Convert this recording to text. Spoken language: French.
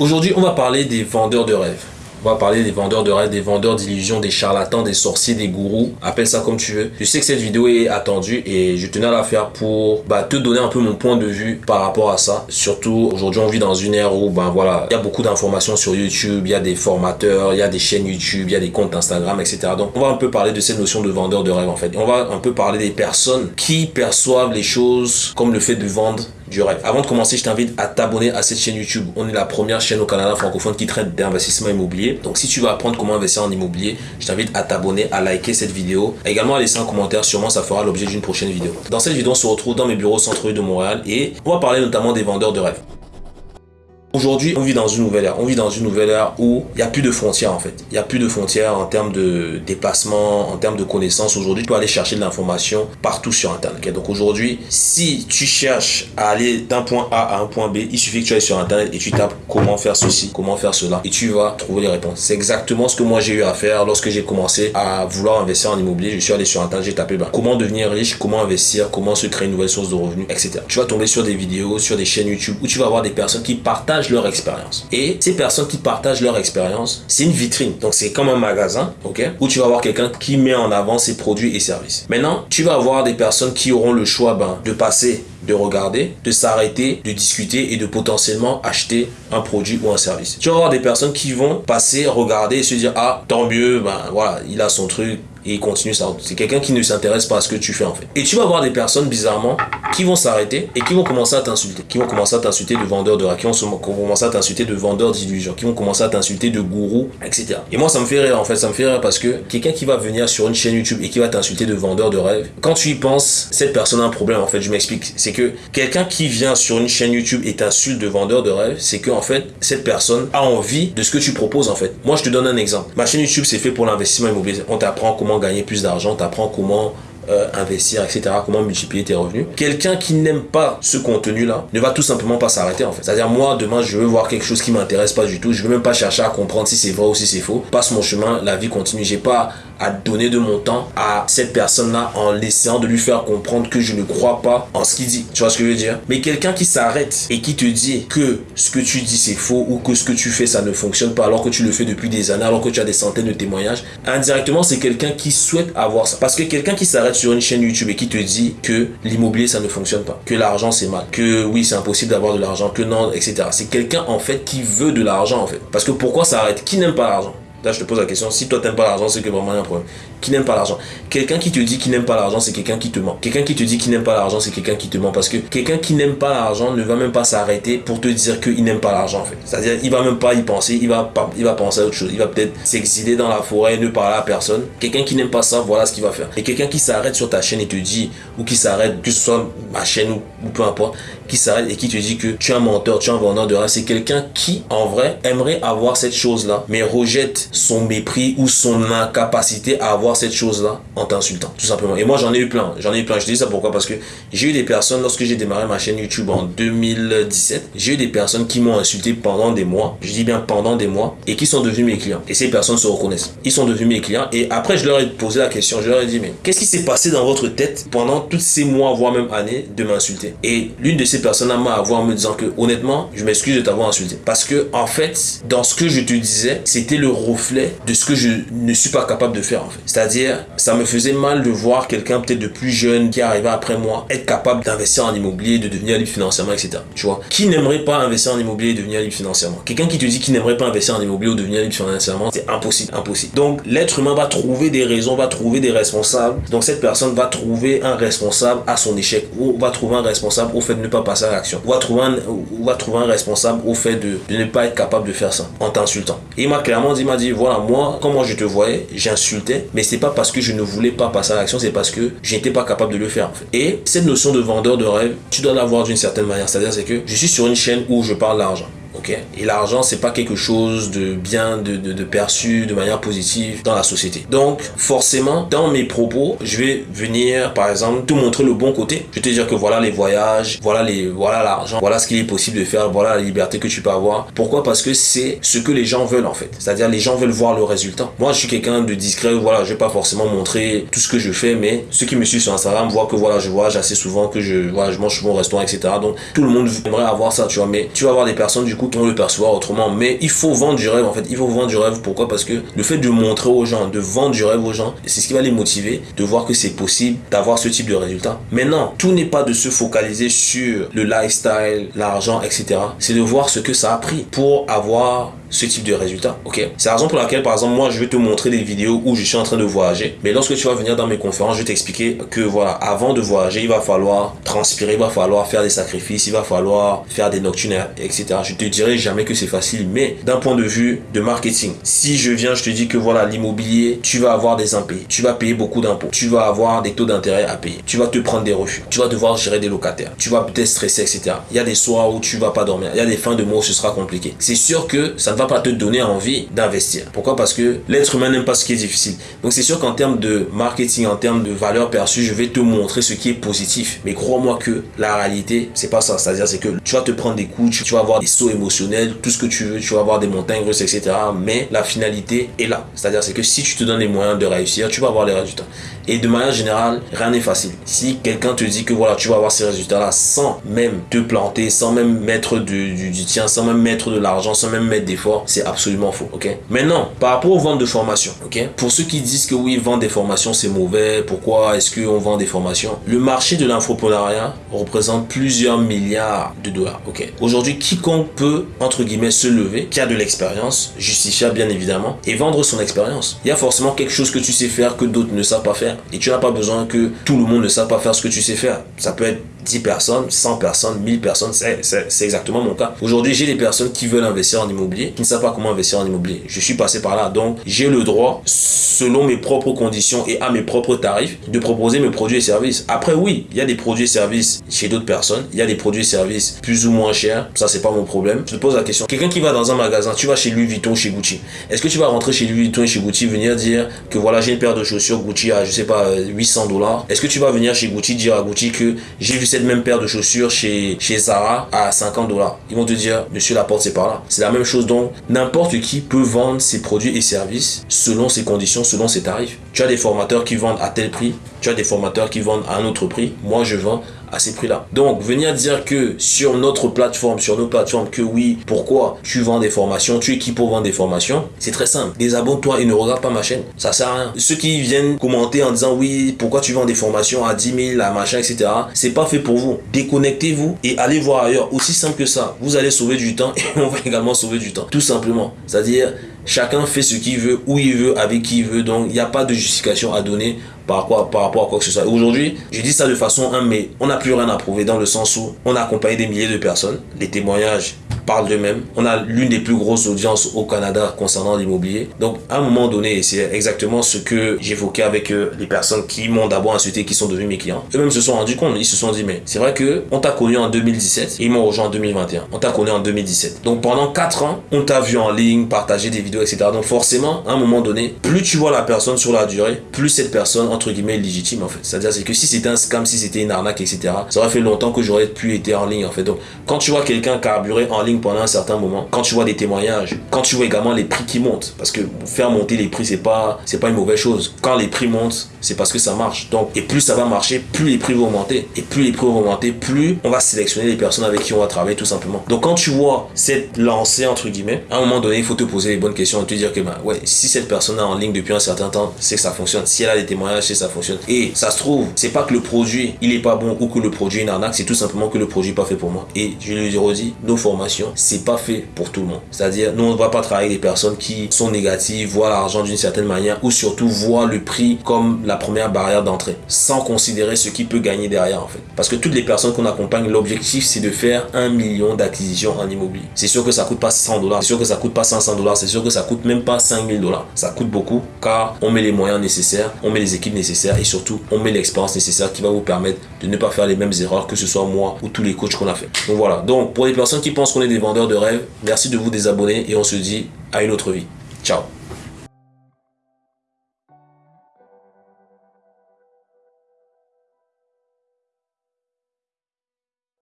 Aujourd'hui, on va parler des vendeurs de rêves. On va parler des vendeurs de rêves, des vendeurs d'illusions, des charlatans, des sorciers, des gourous. Appelle ça comme tu veux. Je sais que cette vidéo est attendue et je tenais à la faire pour bah, te donner un peu mon point de vue par rapport à ça. Surtout, aujourd'hui, on vit dans une ère où, ben voilà, il y a beaucoup d'informations sur YouTube, il y a des formateurs, il y a des chaînes YouTube, il y a des comptes Instagram, etc. Donc, on va un peu parler de cette notion de vendeur de rêve, en fait. on va un peu parler des personnes qui perçoivent les choses comme le fait de vendre du rêve. Avant de commencer, je t'invite à t'abonner à cette chaîne YouTube. On est la première chaîne au Canada francophone qui traite d'investissement immobilier. Donc si tu veux apprendre comment investir en immobilier, je t'invite à t'abonner, à liker cette vidéo. Également à laisser un commentaire, sûrement ça fera l'objet d'une prochaine vidéo. Dans cette vidéo, on se retrouve dans mes bureaux centre de Montréal et on va parler notamment des vendeurs de rêves. Aujourd'hui, on vit dans une nouvelle ère. On vit dans une nouvelle ère où il n'y a plus de frontières en fait. Il n'y a plus de frontières en termes de déplacement, en termes de connaissances. Aujourd'hui, tu peux aller chercher de l'information partout sur Internet. Donc aujourd'hui, si tu cherches à aller d'un point A à un point B, il suffit que tu ailles sur Internet et tu tapes comment faire ceci, comment faire cela et tu vas trouver les réponses. C'est exactement ce que moi j'ai eu à faire lorsque j'ai commencé à vouloir investir en immobilier. Je suis allé sur Internet, j'ai tapé ben, comment devenir riche, comment investir, comment se créer une nouvelle source de revenus, etc. Tu vas tomber sur des vidéos, sur des chaînes YouTube où tu vas avoir des personnes qui partagent leur expérience. Et ces personnes qui partagent leur expérience, c'est une vitrine. Donc c'est comme un magasin, ok, où tu vas avoir quelqu'un qui met en avant ses produits et services. Maintenant, tu vas avoir des personnes qui auront le choix ben, de passer de regarder, de s'arrêter, de discuter et de potentiellement acheter un produit ou un service. Tu vas avoir des personnes qui vont passer, regarder et se dire ah tant mieux, ben voilà, il a son truc, et il continue ça. C'est quelqu'un qui ne s'intéresse pas à ce que tu fais en fait. Et tu vas avoir des personnes bizarrement qui vont s'arrêter et qui vont commencer à t'insulter. Qui vont commencer à t'insulter de vendeurs de rêves, qui vont commencer à t'insulter de vendeurs d'illusions, qui vont commencer à t'insulter de gourous, etc. Et moi ça me fait rire en fait, ça me fait rire parce que quelqu'un qui va venir sur une chaîne YouTube et qui va t'insulter de vendeur de rêves, quand tu y penses, cette personne a un problème en fait, je m'explique. C'est que quelqu'un qui vient sur une chaîne YouTube et t'insulte de vendeur de rêves, c'est que en fait, cette personne a envie de ce que tu proposes en fait. Moi je te donne un exemple. Ma chaîne YouTube c'est fait pour l'investissement immobilier. On t'apprend comment gagner plus d'argent, tu apprends comment euh, investir, etc., comment multiplier tes revenus. Quelqu'un qui n'aime pas ce contenu-là ne va tout simplement pas s'arrêter en fait. C'est-à-dire moi, demain, je veux voir quelque chose qui m'intéresse pas du tout, je veux même pas chercher à comprendre si c'est vrai ou si c'est faux. Passe mon chemin, la vie continue. J'ai pas à donner de mon temps à cette personne-là en laissant de lui faire comprendre que je ne crois pas en ce qu'il dit. Tu vois ce que je veux dire? Mais quelqu'un qui s'arrête et qui te dit que ce que tu dis c'est faux ou que ce que tu fais ça ne fonctionne pas alors que tu le fais depuis des années, alors que tu as des centaines de témoignages, indirectement c'est quelqu'un qui souhaite avoir ça. Parce que quelqu'un qui s'arrête sur une chaîne YouTube et qui te dit que l'immobilier ça ne fonctionne pas, que l'argent c'est mal, que oui c'est impossible d'avoir de l'argent, que non, etc. C'est quelqu'un en fait qui veut de l'argent en fait. Parce que pourquoi s'arrête? Qui n'aime pas l'argent? Là, je te pose la question, si toi, t'aimes pas l'argent, c'est que vraiment il y a un problème. Qui n'aime pas l'argent? Quelqu'un qui te dit qu'il n'aime pas l'argent, c'est quelqu'un qui te ment. Quelqu'un qui te dit qu'il n'aime pas l'argent, c'est quelqu'un qui te ment. Parce que quelqu'un qui n'aime pas l'argent ne va même pas s'arrêter pour te dire qu'il n'aime pas l'argent, en fait. C'est-à-dire, il va même pas y penser, il va, il va penser à autre chose. Il va peut-être s'exiler dans la forêt, ne parler à personne. Quelqu'un qui n'aime pas ça, voilà ce qu'il va faire. Et quelqu'un qui s'arrête sur ta chaîne et te dit, ou qui s'arrête, que ce soit ma chaîne ou, peu importe, qui s'arrête et qui te dit que tu es un menteur, tu es un vendeur de rêve, c'est quelqu'un qui, en vrai, aimerait avoir cette chose-là, mais rejette son mépris ou son incapacité à avoir cette chose-là en t'insultant, tout simplement. Et moi, j'en ai eu plein. J'en ai eu plein. Je dis ça pourquoi? Parce que j'ai eu des personnes, lorsque j'ai démarré ma chaîne YouTube en 2017, j'ai eu des personnes qui m'ont insulté pendant des mois. Je dis bien pendant des mois. Et qui sont devenus mes clients. Et ces personnes se reconnaissent. Ils sont devenus mes clients. Et après, je leur ai posé la question. Je leur ai dit, mais qu'est-ce qui s'est passé dans votre tête pendant tous ces mois, voire même années, de m'insulter? Et l'une de ces personnes m'a avoué en me disant que, honnêtement, je m'excuse de t'avoir insulté. Parce que, en fait, dans ce que je te disais, c'était le reflet de ce que je ne suis pas capable de faire en fait. C'est-à-dire, ça me faisait mal de voir quelqu'un peut-être de plus jeune qui arrivait après moi être capable d'investir en immobilier, de devenir libre financièrement, etc. Tu vois? Qui n'aimerait pas investir en immobilier et devenir libre financièrement? Quelqu'un qui te dit qu'il n'aimerait pas investir en immobilier ou devenir libre financièrement, c'est impossible, impossible. Donc, l'être humain va trouver des raisons, va trouver des responsables. Donc, cette personne va trouver un responsable à son échec ou va trouver un responsable au fait de ne pas passer à l'action. Ou trouver un, ou responsable au fait de, ne pas être capable de faire ça en t'insultant. Il m'a clairement dit, m'a dit, voilà, moi, comment je te voyais, j'insultais, mais c'est pas parce que je ne voulais pas passer à l'action, c'est parce que j'étais pas capable de le faire. Et cette notion de vendeur de rêve, tu dois l'avoir d'une certaine manière. C'est-à-dire c'est que je suis sur une chaîne où je parle d'argent. Et l'argent, c'est pas quelque chose de bien, de, perçu de manière positive dans la société. Donc, forcément, dans mes propos, je vais venir, par exemple, te montrer le bon côté. Je vais te dire que voilà les voyages, voilà les, voilà l'argent, voilà ce qu'il est possible de faire, voilà la liberté que tu peux avoir. Pourquoi? Parce que c'est ce que les gens veulent en fait. C'est-à-dire les gens veulent voir le résultat. Moi, je suis quelqu'un de discret. Voilà, je vais pas forcément montrer tout ce que je fais, mais ceux qui me suivent sur Instagram voient que voilà, je voyage assez souvent, que je, voilà, je mange souvent au restaurant, etc. Donc, tout le monde aimerait avoir ça, tu vois. Mais tu vas avoir des personnes du coup vont le percevoir autrement, mais il faut vendre du rêve en fait. Il faut vendre du rêve. Pourquoi? Parce que le fait de montrer aux gens, de vendre du rêve aux gens, c'est ce qui va les motiver de voir que c'est possible d'avoir ce type de résultat. Maintenant, tout n'est pas de se focaliser sur le lifestyle, l'argent, etc. C'est de voir ce que ça a pris pour avoir ce type de résultat. Ok? C'est la raison pour laquelle, par exemple, moi, je vais te montrer des vidéos où je suis en train de voyager. Mais lorsque tu vas venir dans mes conférences, je vais t'expliquer que, voilà, avant de voyager, il va falloir transpirer, il va falloir faire des sacrifices, il va falloir faire des nocturnes, etc. Je te dirai jamais que c'est facile, mais d'un point de vue de marketing, si je viens, je te dis que, voilà, l'immobilier, tu vas avoir des impayés, tu vas payer beaucoup d'impôts, tu vas avoir des taux d'intérêt à payer, tu vas te prendre des refus, tu vas devoir gérer des locataires, tu vas peut-être stresser, etc. Il y a des soirs où tu vas pas dormir, il y a des fins de mois où ce sera compliqué. C'est sûr que ça ne pas te donner envie d'investir. Pourquoi? Parce que l'être humain n'aime pas ce qui est difficile. Donc c'est sûr qu'en termes de marketing, en termes de valeur perçue, je vais te montrer ce qui est positif. Mais crois-moi que la réalité, c'est pas ça. C'est-à-dire c'est que tu vas te prendre des coups, tu vas avoir des sauts émotionnels, tout ce que tu veux, tu vas avoir des montagnes russes, etc. Mais la finalité est là. C'est-à-dire c'est que si tu te donnes les moyens de réussir, tu vas avoir les résultats. Et de manière générale, rien n'est facile. Si quelqu'un te dit que voilà, tu vas avoir ces résultats-là sans même te planter, sans même mettre du, du, tien, sans même mettre de l'argent, sans même mettre d'efforts, c'est absolument faux. Ok? Maintenant, par rapport aux ventes de formation, ok? Pour ceux qui disent que oui, vendre des formations c'est mauvais, pourquoi est-ce qu'on vend des formations? Le marché de l'infoprenariat représente plusieurs milliards de dollars. Ok? Aujourd'hui, quiconque peut, entre guillemets, se lever, qui a de l'expérience, justifiable bien évidemment, et vendre son expérience. Il y a forcément quelque chose que tu sais faire que d'autres ne savent pas faire. Et tu n'as pas besoin que tout le monde ne sache pas faire ce que tu sais faire. Ça peut être 10 personnes, 100 personnes, 1000 personnes, c'est exactement mon cas. Aujourd'hui, j'ai des personnes qui veulent investir en immobilier, qui ne savent pas comment investir en immobilier. Je suis passé par là, donc j'ai le droit, selon mes propres conditions et à mes propres tarifs, de proposer mes produits et services. Après, oui, il y a des produits et services chez d'autres personnes, il y a des produits et services plus ou moins chers, ça c'est pas mon problème. Je te pose la question, quelqu'un qui va dans un magasin, tu vas chez Louis Vuitton, chez Gucci, est-ce que tu vas rentrer chez Louis Vuitton et chez Gucci, venir dire que voilà, j'ai une paire de chaussures Gucci à, je sais pas, 800 dollars? Est-ce que tu vas venir chez Gucci dire à Gucci que j'ai vu cette même paire de chaussures chez, chez Zara à 50 dollars. Ils vont te dire, monsieur, la porte, c'est par là. C'est la même chose. Donc, n'importe qui peut vendre ses produits et services selon ses conditions, selon ses tarifs. Tu as des formateurs qui vendent à tel prix. Tu as des formateurs qui vendent à un autre prix. Moi, je vends ces prix-là. Donc, venir dire que sur notre plateforme, sur nos plateformes, que oui, pourquoi tu vends des formations, tu es qui pour vendre des formations, c'est très simple. Désabonne-toi et ne regarde pas ma chaîne. Ça sert à rien. Ceux qui viennent commenter en disant oui, pourquoi tu vends des formations à 10 000, à machin, etc. C'est pas fait pour vous. Déconnectez-vous et allez voir ailleurs. Aussi simple que ça. Vous allez sauver du temps et on va également sauver du temps. Tout simplement. C'est-à-dire, Chacun fait ce qu'il veut, où il veut, avec qui il veut. Donc, il n'y a pas de justification à donner par, quoi, rapport à quoi que ce soit. Aujourd'hui, je dis ça de façon 1, mais on n'a plus rien à prouver dans le sens où on a accompagné des milliers de personnes. Les témoignages parlent d'eux-mêmes. On a l'une des plus grosses audiences au Canada concernant l'immobilier. Donc, à un moment donné, c'est exactement ce que j'évoquais avec euh, les personnes qui m'ont d'abord insulté, qui sont devenus mes clients. Eux-mêmes se sont rendus compte, ils se sont dit, mais c'est vrai que on t'a connu en 2017 et ils m'ont rejoint en 2021. On t'a connu en 2017. Donc, pendant 4 ans, on t'a vu en ligne, partager des vidéos, etc. Donc, forcément, à un moment donné, plus tu vois la personne sur la durée, plus cette personne, entre guillemets, est légitime, en fait. C'est-à-dire, c'est que si c'était un scam, si c'était une arnaque, etc., ça aurait fait longtemps que j'aurais pu être en ligne, en fait. Donc, quand tu vois quelqu'un carburer en ligne pendant un certain moment, quand tu vois des témoignages, quand tu vois également les prix qui montent, parce que faire monter les prix, c'est pas, c'est pas une mauvaise chose. Quand les prix montent, c'est parce que ça marche. Donc, et plus ça va marcher, plus les prix vont augmenter. Et plus les prix vont augmenter, plus on va sélectionner les personnes avec qui on va travailler, tout simplement. Donc, quand tu vois cette lancée, entre guillemets, à un moment donné, il faut te poser les bonnes questions et te dire que, bah, ouais, si cette personne est en ligne depuis un certain temps, c'est que ça fonctionne. Si elle a des témoignages, c'est que ça fonctionne. Et ça se trouve, c'est pas que le produit, il est pas bon ou que le produit est une arnaque, c'est tout simplement que le produit n'est pas fait pour moi. Et je lui redis, nos formations, c'est pas fait pour tout le monde. C'est-à-dire, nous, on ne va pas travailler avec des personnes qui sont négatives, voient l'argent d'une certaine manière ou surtout voient le prix comme la première barrière d'entrée, sans considérer ce qui peut gagner derrière, en fait. Parce que toutes les personnes qu'on accompagne, l'objectif, c'est de faire un million d'acquisitions en immobilier. C'est sûr que ça coûte pas 100 dollars, c'est sûr que ça coûte pas 500 dollars, c'est sûr que ça coûte même pas 5000 dollars. Ça coûte beaucoup car on met les moyens nécessaires, on met les équipes nécessaires et surtout, on met l'expérience nécessaire qui va vous permettre de ne pas faire les mêmes erreurs que ce soit moi ou tous les coachs qu'on a fait. Donc voilà. Donc pour les personnes qui pensent qu'on est des vendeurs de rêves, merci de vous désabonner et on se dit à une autre vie. Ciao